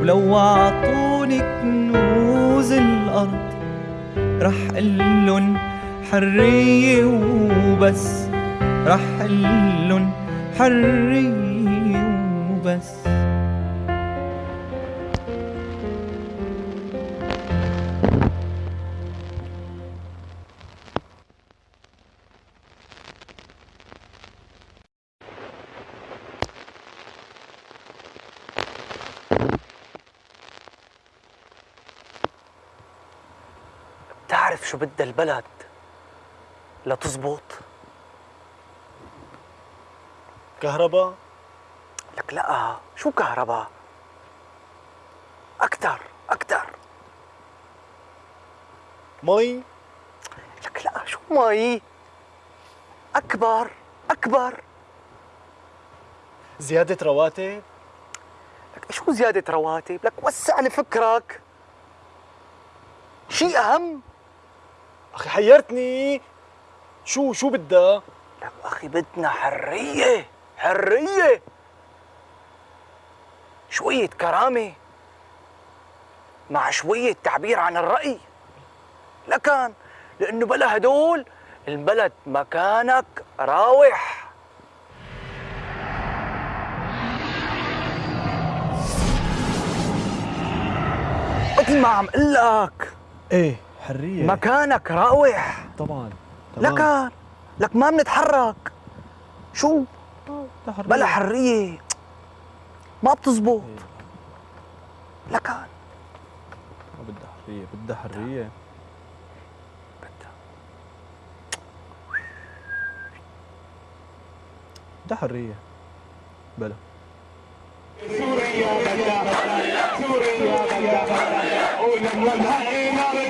ولو عطوني كنوز الأرض رح قلن حرية وبس. رح قلن حرية وبس. بتعرف شو بدها البلد لتزبط؟ كهرباء لك لا شو كهرباء؟ أكتر أكتر مي لك لا شو مي؟ أكبر أكبر زيادة رواتب لك شو زيادة رواتب؟ لك وسع لي فكرك شيء أهم أخي حيرتني. شو شو بدها؟ لك أخي بدنا حرية حرية. شوية كرامة مع شوية تعبير عن الرأي. لكن لأنه بلا هدول البلد مكانك راوح. مثل ما عم قل لك. إيه. حرية. مكانك راوح. طبعا لكن لك ما بنتحرك. شو؟ بلا حرية. ما بتزبط. لكن ما بدها حرية بدها حرية. بدها بدها حرية. بلا. سوريا بدها سوريا بدها ولما الهينا بدنا